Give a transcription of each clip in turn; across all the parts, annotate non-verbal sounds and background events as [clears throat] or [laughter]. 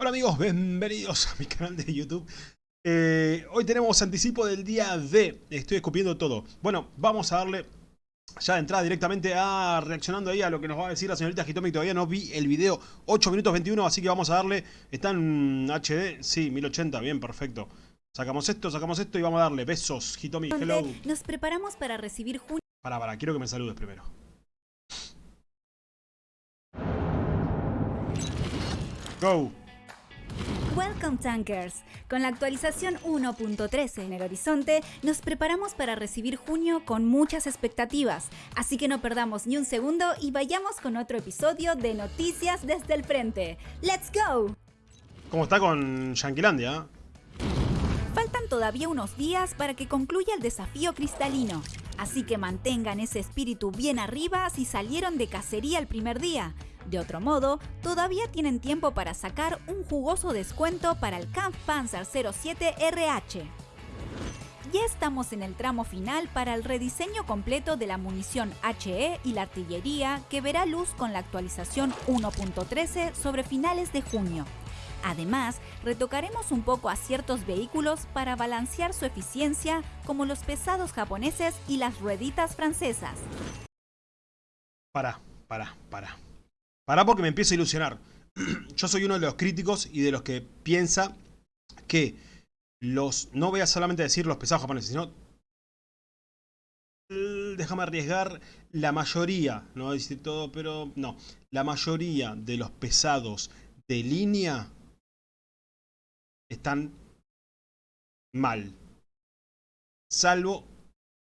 Hola amigos, bienvenidos a mi canal de YouTube. Eh, hoy tenemos anticipo del día D. Estoy escupiendo todo. Bueno, vamos a darle ya de entrada directamente a reaccionando ahí a lo que nos va a decir la señorita Hitomi. Todavía no vi el video 8 minutos 21, así que vamos a darle. ¿Está en HD? Sí, 1080, bien, perfecto. Sacamos esto, sacamos esto y vamos a darle besos, Hitomi, hello. Nos preparamos para recibir junio. Para, para, quiero que me saludes primero. Go. Welcome Tankers. Con la actualización 1.13 en el horizonte, nos preparamos para recibir junio con muchas expectativas. Así que no perdamos ni un segundo y vayamos con otro episodio de Noticias desde el Frente. ¡Let's go! ¿Cómo está con Yanquilandia? Faltan todavía unos días para que concluya el desafío cristalino. Así que mantengan ese espíritu bien arriba si salieron de cacería el primer día. De otro modo, todavía tienen tiempo para sacar un jugoso descuento para el Kampfpanzer 07 RH. Ya estamos en el tramo final para el rediseño completo de la munición HE y la artillería que verá luz con la actualización 1.13 sobre finales de junio. Además, retocaremos un poco a ciertos vehículos para balancear su eficiencia como los pesados japoneses y las rueditas francesas. Para, para, para. Para porque me empiezo a ilusionar. [clears throat] Yo soy uno de los críticos y de los que piensa que los... No voy a solamente decir los pesados japoneses, sino... Déjame arriesgar la mayoría, no voy a decir todo, pero no. La mayoría de los pesados de línea están mal. Salvo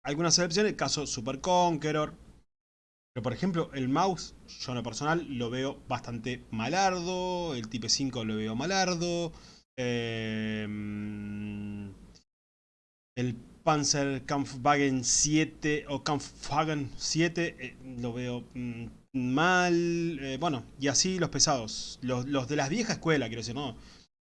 algunas excepciones, el caso Super Conqueror, pero por ejemplo, el mouse, yo en lo personal lo veo bastante malardo. El Type 5 lo veo malardo. Em, el Panzer Kampfwagen 7 o Kampfwagen 7 eh, lo veo mm, mal. Eh, bueno, y así los pesados. Los, los, de la vieja escuela, quiero decir, ¿no?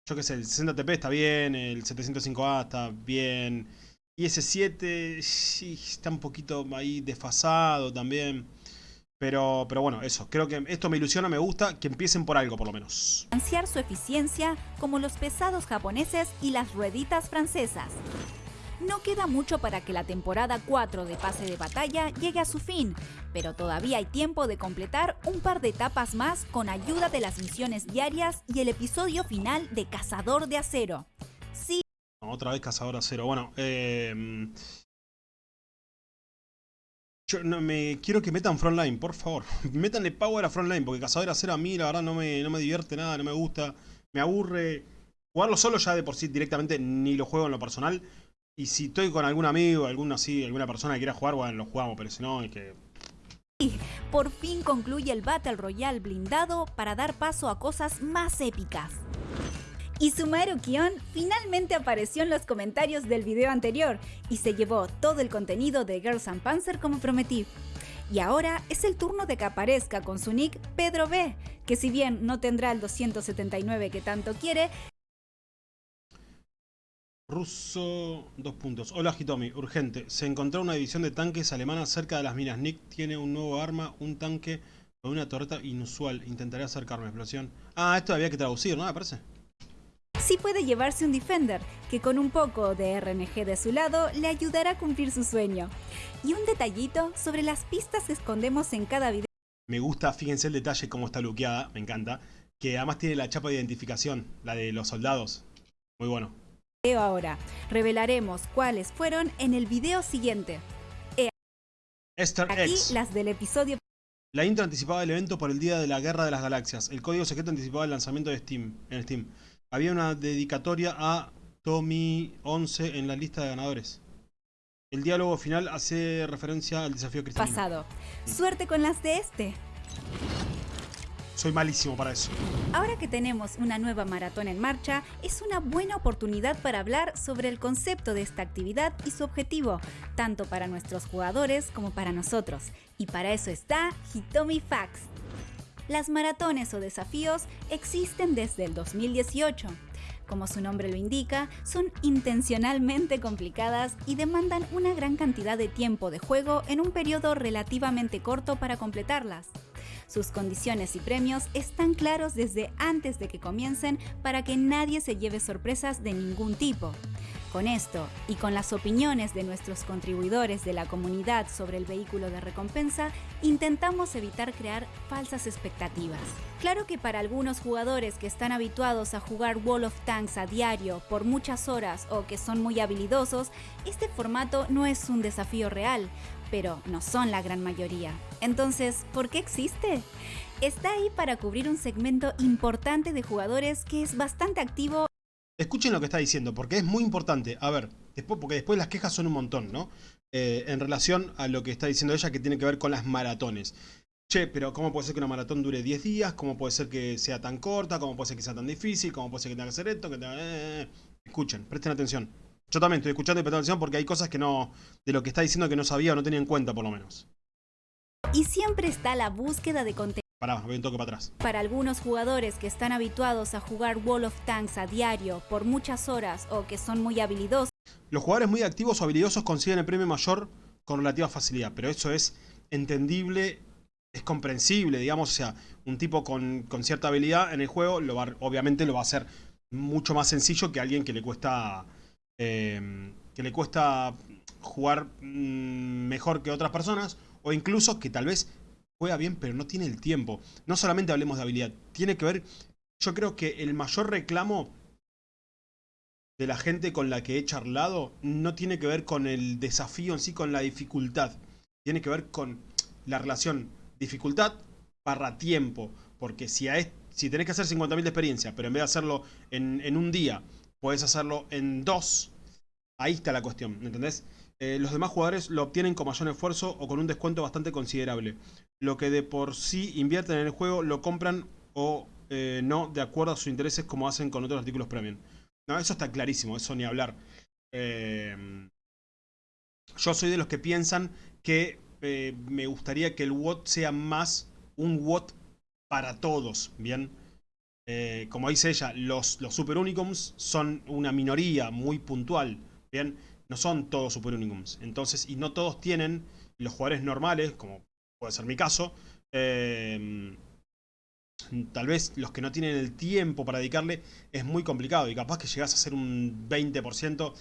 Yo qué sé, el 60TP está bien, el 705A está bien. Y ese 7 sí, está un poquito ahí desfasado también. Pero, pero bueno, eso. Creo que esto me ilusiona, me gusta. Que empiecen por algo, por lo menos. Su eficiencia como los pesados japoneses y las rueditas francesas. No queda mucho para que la temporada 4 de pase de batalla llegue a su fin, pero todavía hay tiempo de completar un par de etapas más con ayuda de las misiones diarias y el episodio final de Cazador de Acero. Sí. Otra vez Cazador de Acero. Bueno, eh, yo no me quiero que metan Frontline, por favor. [laughs] Métanle power a Frontline, porque Cazador Acero a mí la verdad no me, no me divierte nada, no me gusta. Me aburre. Jugarlo solo ya de por sí directamente ni lo juego en lo personal. Y si estoy con algún amigo, alguna así, alguna persona que quiera jugar, bueno, lo jugamos, pero si no, es que... Por fin concluye el Battle Royale blindado para dar paso a cosas más épicas. Y Sumaru Kion finalmente apareció en los comentarios del video anterior y se llevó todo el contenido de Girls and Panzer como prometí. Y ahora es el turno de que aparezca con su nick Pedro B, que si bien no tendrá el 279 que tanto quiere, Russo, dos puntos. Hola Hitomi, urgente. Se encontró una división de tanques alemanas cerca de las minas. Nick tiene un nuevo arma, un tanque con una torreta inusual. Intentaré acercarme. Explosión. Ah, esto había que traducir, ¿no? Me parece sí puede llevarse un Defender, que con un poco de RNG de su lado le ayudará a cumplir su sueño. Y un detallito sobre las pistas que escondemos en cada video. Me gusta, fíjense el detalle cómo está luqueada, me encanta. Que además tiene la chapa de identificación, la de los soldados. Muy bueno. Ahora, revelaremos cuáles fueron en el video siguiente. Esther Aquí las del episodio la intro anticipaba el evento por el Día de la Guerra de las Galaxias. El código secreto anticipaba el lanzamiento de Steam, en Steam había una dedicatoria a Tommy 11 en la lista de ganadores. El diálogo final hace referencia al desafío cristalino. Pasado. Suerte con las de este. Soy malísimo para eso. Ahora que tenemos una nueva maratón en marcha, es una buena oportunidad para hablar sobre el concepto de esta actividad y su objetivo, tanto para nuestros jugadores como para nosotros. Y para eso está Hitomi Facts. Las maratones o desafíos existen desde el 2018. Como su nombre lo indica, son intencionalmente complicadas y demandan una gran cantidad de tiempo de juego en un periodo relativamente corto para completarlas. Sus condiciones y premios están claros desde antes de que comiencen para que nadie se lleve sorpresas de ningún tipo. Con esto y con las opiniones de nuestros contribuidores de la comunidad sobre el vehículo de recompensa, intentamos evitar crear falsas expectativas. Claro que para algunos jugadores que están habituados a jugar Wall of Tanks a diario por muchas horas o que son muy habilidosos, este formato no es un desafío real, pero no son la gran mayoría. Entonces, ¿por qué existe? Está ahí para cubrir un segmento importante de jugadores que es bastante activo Escuchen lo que está diciendo, porque es muy importante. A ver, después, porque después las quejas son un montón, ¿no? Eh, en relación a lo que está diciendo ella, que tiene que ver con las maratones. Che, pero ¿cómo puede ser que una maratón dure 10 días? ¿Cómo puede ser que sea tan corta? ¿Cómo puede ser que sea tan difícil? ¿Cómo puede ser que tenga que hacer esto? Que tenga... Eh, escuchen, presten atención. Yo también estoy escuchando y prestando atención porque hay cosas que no... De lo que está diciendo que no sabía o no tenía en cuenta, por lo menos. Y siempre está la búsqueda de contenido Pará, voy un toque para atrás. Para algunos jugadores que están habituados a jugar Wall of Tanks a diario por muchas horas o que son muy habilidosos. Los jugadores muy activos o habilidosos consiguen el premio mayor con relativa facilidad, pero eso es entendible, es comprensible, digamos, o sea, un tipo con, cierta habilidad en el juego lo va, obviamente lo va a hacer mucho más sencillo que alguien que le cuesta eh, que le cuesta jugar mm, mejor que otras personas o incluso que tal vez juega bien, pero no tiene el tiempo. No solamente hablemos de habilidad, tiene que ver... Yo creo que el mayor reclamo de la gente con la que he charlado no tiene que ver con el desafío en sí, con la dificultad. Tiene que ver con la relación dificultad para tiempo. Porque si, a si tenés que hacer 50.000 de experiencia, pero en vez de hacerlo en, en un día, podés hacerlo en dos, ahí está la cuestión, ¿entendés? Eh, los demás jugadores lo obtienen con mayor esfuerzo o con un descuento bastante considerable. Lo que de por sí invierten en el juego lo compran o eh, no de acuerdo a sus intereses como hacen con otros artículos premium. No, eso está clarísimo, eso ni hablar. Eh, yo soy de los que piensan que me gustaría que el WOT sea más un WOT para todos, ¿bien? Como dice ella, los, los Super Unicums son una minoría muy puntual, ¿bien? no son todos Super Unicums. Entonces, y no todos tienen, los jugadores normales, como puede ser mi caso, eh, tal vez los que no tienen el tiempo para dedicarle es muy complicado y capaz que llegas a ser un 20%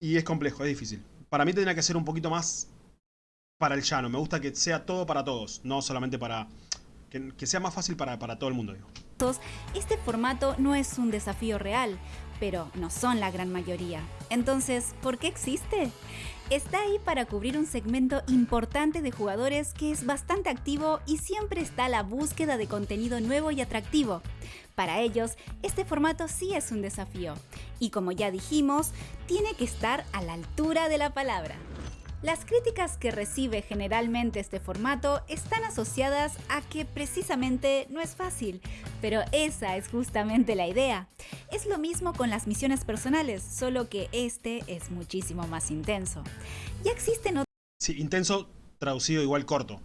y es complejo, es difícil. Para mí tendría que ser un poquito más para el llano. Me gusta que sea todo para todos, no solamente para... Que, sea más fácil para, todo el mundo. Este formato no es un desafío real, pero no son la gran mayoría. Entonces, ¿por qué existe? Está ahí para cubrir un segmento importante de jugadores que es bastante activo y siempre está la búsqueda de contenido nuevo y atractivo. Para ellos, este formato sí es un desafío. Y como ya dijimos, tiene que estar a la altura de la palabra. Las críticas que recibe generalmente este formato están asociadas a que precisamente no es fácil, pero esa es justamente la idea. Es lo mismo con las misiones personales, solo que este es muchísimo más intenso. Ya existen otras... Sí, intenso traducido igual corto.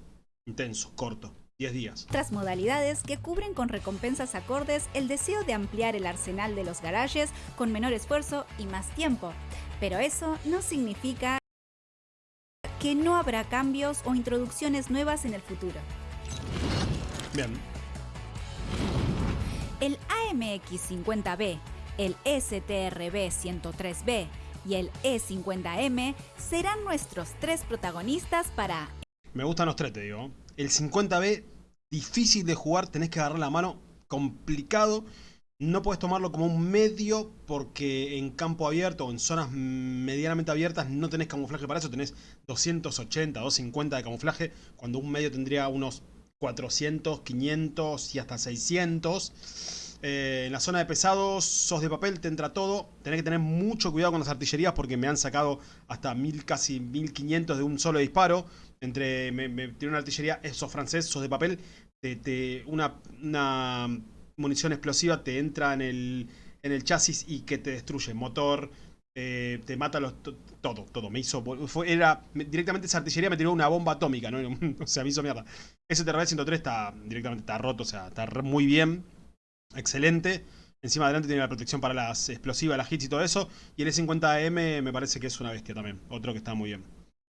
Intenso, corto. 10 días. Otras modalidades que cubren con recompensas acordes el deseo de ampliar el arsenal de los garajes con menor esfuerzo y más tiempo. Pero eso no significa que no habrá cambios o introducciones nuevas en el futuro. Bien. El AMX50B, el STRB103B y el E50M serán nuestros tres protagonistas para... Me gustan los tres, te digo. El 50B, difícil de jugar, tenés que agarrar la mano, complicado. No puedes tomarlo como un medio porque en campo abierto o en zonas medianamente abiertas no tenés camuflaje para eso. Tenés 280, 250 de camuflaje cuando un medio tendría unos 400, 500 y hasta 600. Eh, en la zona de pesados, sos de papel, te entra todo. Tenés que tener mucho cuidado con las artillerías porque me han sacado hasta mil, casi 1500 de un solo disparo. Entre, me, tiene una artillería, sos francés, sos de papel. Te, una, una munición explosiva te entra en el, en el chasis y que te destruye motor, te mata los, todo, todo. Me hizo, fue, era, directamente esa artillería me tiró una bomba atómica, ¿no? [laughs] o sea, me hizo mierda. Ese TRB-103 está, directamente está roto, o sea, está muy bien, excelente. Encima adelante tiene la protección para las explosivas, las hits y todo eso. Y el E50M me parece que es una bestia también, otro que está muy bien.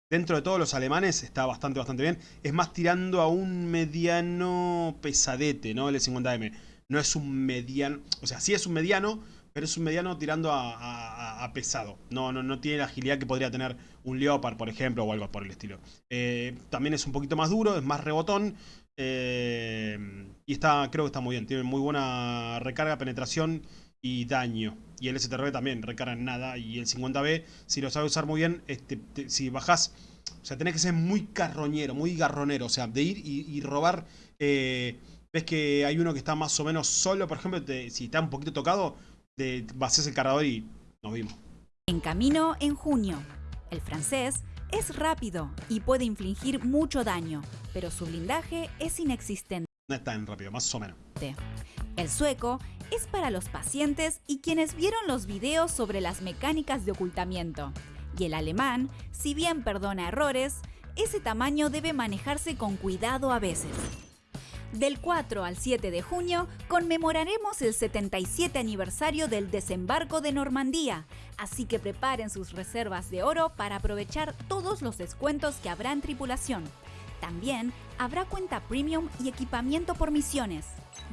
dentro de todos los alemanes está bastante, bastante bien. Es más tirando a un mediano pesadete, ¿no? El E50M. No es un mediano, o sea, sí es un mediano, pero es un mediano tirando a, pesado. No, no, no tiene la agilidad que podría tener un Leopard, por ejemplo, o algo por el estilo. Eh, también es un poquito más duro, es más rebotón. Eh, y está, creo que está muy bien. Tiene muy buena recarga, penetración y daño. Y el STRB también recarga en nada. Y el 50B, si lo sabe usar muy bien, este, si bajás... O sea, tenés que ser muy carroñero, muy garronero. O sea, de ir y, robar... Eh, ves que hay uno que está más o menos solo, por ejemplo, si está un poquito tocado, de vacías el cargador y nos vimos. En camino en junio. El francés es rápido y puede infligir mucho daño, pero su blindaje es inexistente. No es tan rápido, más o menos. El sueco es para los pacientes y quienes vieron los videos sobre las mecánicas de ocultamiento. Y el alemán, si bien perdona errores, ese tamaño debe manejarse con cuidado a veces. Del 4 al 7 de junio conmemoraremos el 77 aniversario del desembarco de Normandía, así que preparen sus reservas de oro para aprovechar todos los descuentos que habrá en tripulación. También habrá cuenta premium y equipamiento por misiones.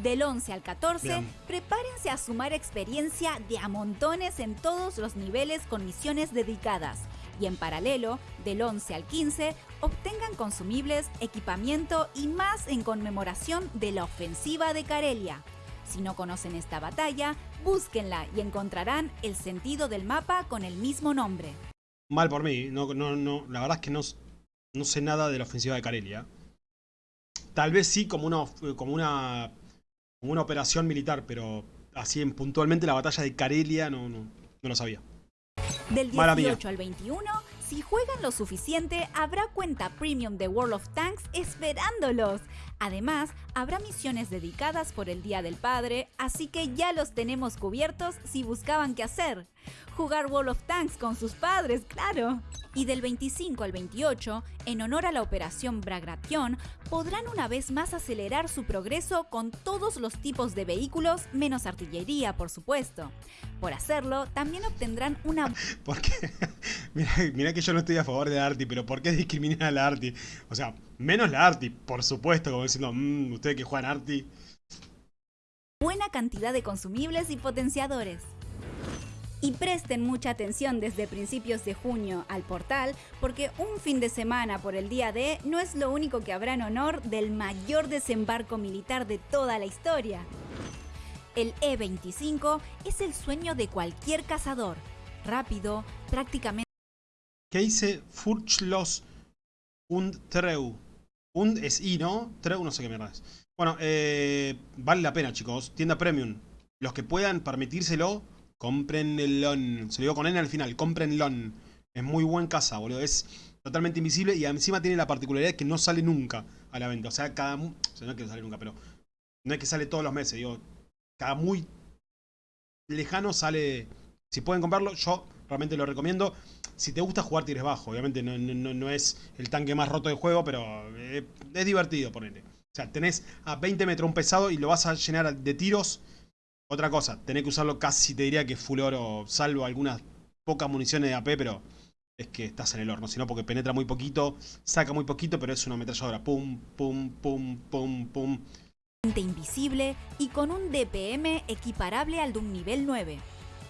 Del 11 al 14, prepárense a sumar experiencia de a montones en todos los niveles con misiones dedicadas y en paralelo, del 11 al 15, obtengan consumibles, equipamiento y más en conmemoración de la ofensiva de Karelia. Si no conocen esta batalla, búsquenla y encontrarán el sentido del mapa con el mismo nombre. Mal por mí, no, no, no, la verdad es que no, no sé nada de la ofensiva de Karelia. Tal vez sí como una, como una, una operación militar, pero así en puntualmente la batalla de Karelia no, no, no lo sabía. Del 18 al 21, si juegan lo suficiente, habrá cuenta premium de World of Tanks esperándolos. Además, habrá misiones dedicadas por el Día del Padre, así que ya los tenemos cubiertos si buscaban qué hacer. Jugar World of Tanks con sus padres, claro. Y del 25 al 28, en honor a la operación Bagration, podrán una vez más acelerar su progreso con todos los tipos de vehículos, menos artillería, por supuesto. Por hacerlo, también obtendrán una... [laughs] ¿Por qué? [laughs] mira, que yo no estoy a favor de la Arti, pero ¿por qué discriminar a la Arti? O sea, menos la Arti, por supuesto, como diciendo, mmm, ustedes que juegan Arti. Buena cantidad de consumibles y potenciadores. Y presten mucha atención desde principios de junio al portal, porque un fin de semana por el día D no es lo único que habrá en honor del mayor desembarco militar de toda la historia. El E-25 es el sueño de cualquier cazador. Rápido, prácticamente... ¿Qué dice Furchlos und Treu? Und es I, ¿no? Treu no sé qué mierda es. Bueno, eh, vale la pena, chicos. Tienda Premium. Los que puedan permitírselo, comprenlo. Se lo digo con N al final, comprenlo. Es muy buen casa, boludo. Es totalmente invisible y encima tiene la particularidad que no sale nunca a la venta. O sea, cada... No es que no sale nunca, pero... No es que sale todos los meses, digo cada muy lejano sale... Si pueden comprarlo, yo realmente lo recomiendo. Si te gusta jugar tires bajo, obviamente no, es el tanque más roto del juego, pero eh, es divertido, ponele. O sea, tenés a 20 metros un pesado y lo vas a llenar de tiros. Otra cosa, tenés que usarlo casi, te diría que full oro, salvo algunas pocas municiones de AP, pero es que estás en el horno. Sino porque penetra muy poquito, saca muy poquito, pero es una ametralladora. Pum, pum, pum, pum, pum invisible y con un DPM equiparable al de un nivel 9.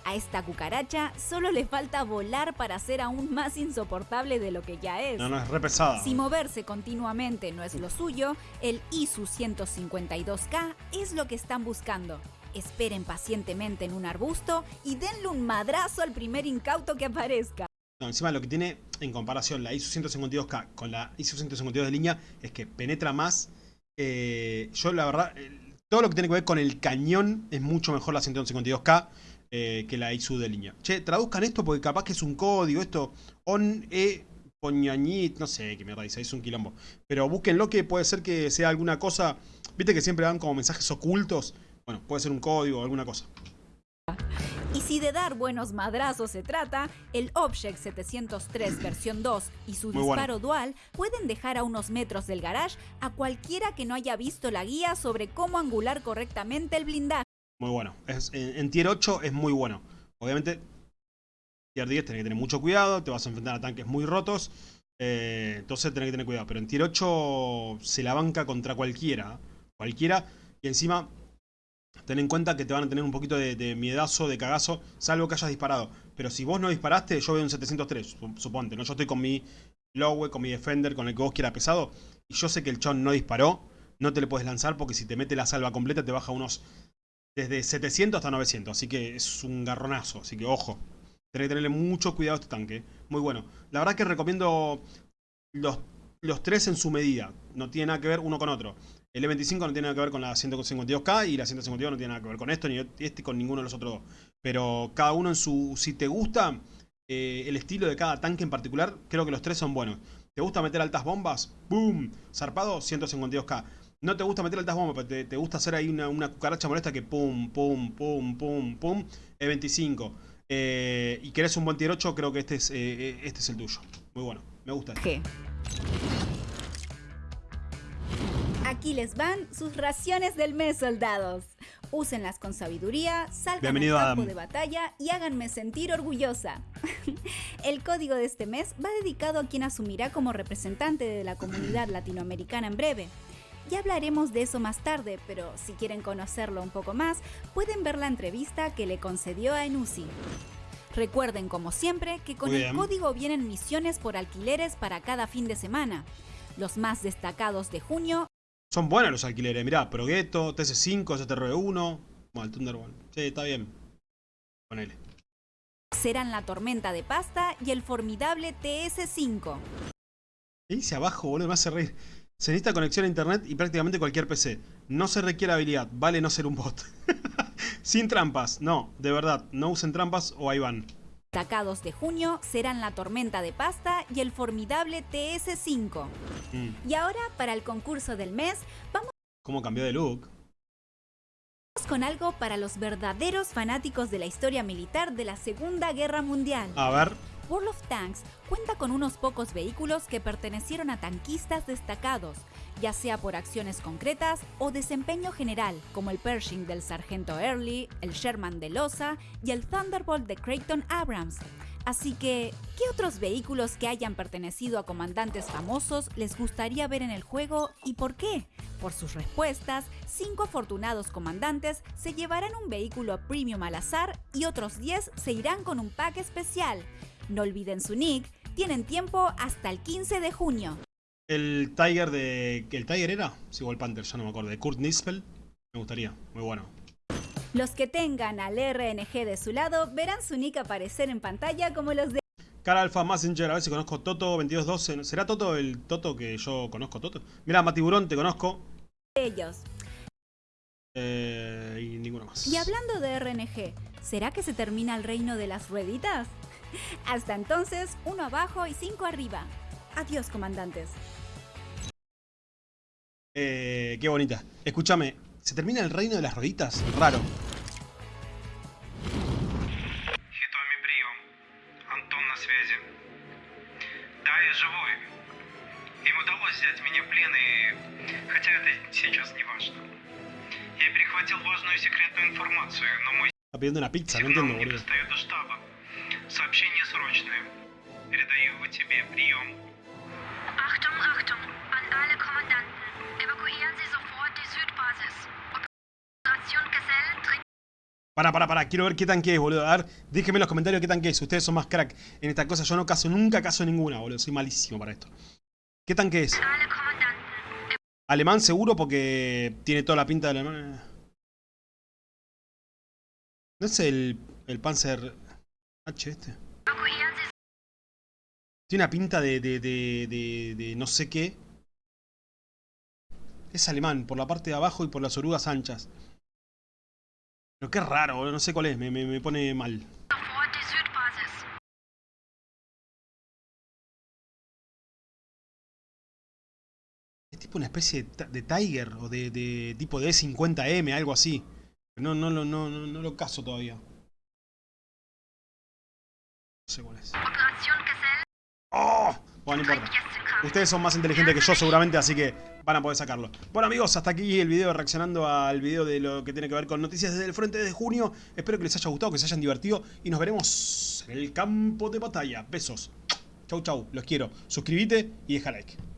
A esta cucaracha solo le falta volar para ser aún más insoportable de lo que ya es. No, no, es re pesada. Si moverse continuamente no es lo suyo, el ISU 152K es lo que están buscando. Esperen pacientemente en un arbusto y denle un madrazo al primer incauto que aparezca. Encima lo que tiene en comparación la ISU 152K con la ISU 152 de línea es que penetra más eh, yo la verdad, todo lo que tiene que ver con el cañón es mucho mejor la 152K eh, que la ISU de línea. Che, traduzcan esto porque capaz que es un código, esto, on e poñañit, no sé qué mierda dice, es un quilombo. Pero búsquenlo que puede ser que sea alguna cosa, viste que siempre dan como mensajes ocultos. Bueno, puede ser un código o alguna cosa. Y si de dar buenos madrazos se trata, el Object 703 versión 2 y su disparo dual pueden dejar a unos metros del garage a cualquiera que no haya visto la guía sobre cómo angular correctamente el blindaje. Muy bueno. en, Tier 8 es muy bueno. Obviamente, Tier 10 tenés que tener mucho cuidado, te vas a enfrentar a tanques muy rotos. Eh, entonces tenés que tener cuidado. Pero en tier 8 se la banca contra cualquiera. Cualquiera. Y encima, ten en cuenta que te van a tener un poquito de, miedazo, de cagazo, salvo que hayas disparado. Pero si vos no disparaste, yo veo un 703, suponte. ¿no? Yo estoy con mi Lowe, con mi Defender, con el que vos quieras pesado. Y yo sé que el chon no disparó. No te le puedes lanzar porque si te mete la salva completa te baja unos... Desde 700 hasta 900. Así que es un garronazo. Así que ojo. Tenés que tenerle mucho cuidado a este tanque. Muy bueno. La verdad que recomiendo los, los tres en su medida. No tiene nada que ver uno con otro. El E25 no tiene nada que ver con la 152K y la 152 no tiene nada que ver con esto, ni este con ninguno de los otros dos. Pero cada uno en su... Si te gusta eh, el estilo de cada tanque en particular, creo que los tres son buenos. ¿Te gusta meter altas bombas? ¡Boom! Zarpado, 152K. No te gusta meter altas bombas, pero te, gusta hacer ahí una, una, cucaracha molesta que pum, pum, pum, pum, pum. E25. Eh, y querés un buen tier 8, creo que este es, eh, este es el tuyo. Muy bueno, me gusta. Este. Aquí les van sus raciones del mes, soldados. Úsenlas con sabiduría, salgan al campo de batalla y háganme sentir orgullosa. [laughs] El código de este mes va dedicado a quien asumirá como representante de la comunidad [clears throat] latinoamericana en breve. Ya hablaremos de eso más tarde, pero si quieren conocerlo un poco más, pueden ver la entrevista que le concedió a Enusi. Recuerden, como siempre, que con el código vienen misiones por alquileres para cada fin de semana. Los más destacados de junio... Son buenos los alquileres, mirá, Progetto, TC5, STR1, bueno, el Thunderbolt. Sí, está bien. Ponele. Serán la tormenta de pasta y el formidable TS5. ¿Qué dice abajo, boludo? Me hace reír. Se necesita conexión a internet y prácticamente cualquier PC. No se requiere habilidad, vale no ser un bot. [laughs] Sin trampas, no, de verdad, no usen trampas o ahí van. Destacados de junio serán la tormenta de pasta y el formidable TS5. Mm. Y ahora, para el concurso del mes, vamos... ¿Cómo cambió de look? con algo para los verdaderos fanáticos de la historia militar de la Segunda Guerra Mundial. A ver. World of Tanks cuenta con unos pocos vehículos que pertenecieron a tanquistas destacados, ya sea por acciones concretas o desempeño general, como el Pershing del sargento Early, el Sherman de Losa y el Thunderbolt de Creighton Abrams. Así que, ¿qué otros vehículos que hayan pertenecido a comandantes famosos les gustaría ver en el juego y por qué? Por sus respuestas, cinco afortunados comandantes se llevarán un vehículo premium al azar y otros 10 se irán con un pack especial. No olviden su nick, tienen tiempo hasta el 15 de junio. El Tiger de... ¿El Tiger era? Sí, el Panther, ya no me acuerdo. De Kurt Nispel. Me gustaría, muy bueno. Los que tengan al RNG de su lado verán su nick aparecer en pantalla como los de... Cara Alpha Messenger, a ver si conozco Toto 2212. ¿Será Toto el Toto que yo conozco Toto? Mira, Matiburón, te conozco. Ellos. Eh, y ninguno más. Y hablando de RNG, ¿será que se termina el reino de las rueditas? Hasta entonces, uno abajo y cinco arriba. Adiós, comandantes. Eh, qué bonita. Escúchame, ¿se termina el reino de las rueditas? Raro. Está pidiendo una pizza, no entiendo, boludo. Para, para, para, quiero ver qué tanque es, boludo. A ver, déjenme en los comentarios qué tanque es. Ustedes son más crack en esta cosa. Yo no caso, nunca caso ninguna, boludo. Soy malísimo para esto. ¿Qué tanque es? Alemán seguro porque tiene toda la pinta de alemán. ¿No es el, el Panzer este. Tiene una pinta de, de, de, de, no sé qué. Es alemán, por la parte de abajo y por las orugas anchas. Pero qué raro, no sé cuál es, me, me, me pone mal. Es tipo una especie de, Tiger o de, de tipo de 50M, algo así. No, no, no, no, no lo caso todavía. ¡Oh! Bueno, no importa. Ustedes son más inteligentes que yo seguramente, así que van a poder sacarlo. Bueno amigos, hasta aquí el video reaccionando al video de lo que tiene que ver con noticias desde el frente de junio. Espero que les haya gustado, que se hayan divertido y nos veremos en el campo de batalla. Besos. Chau, chau. Los quiero. Suscríbete y deja like.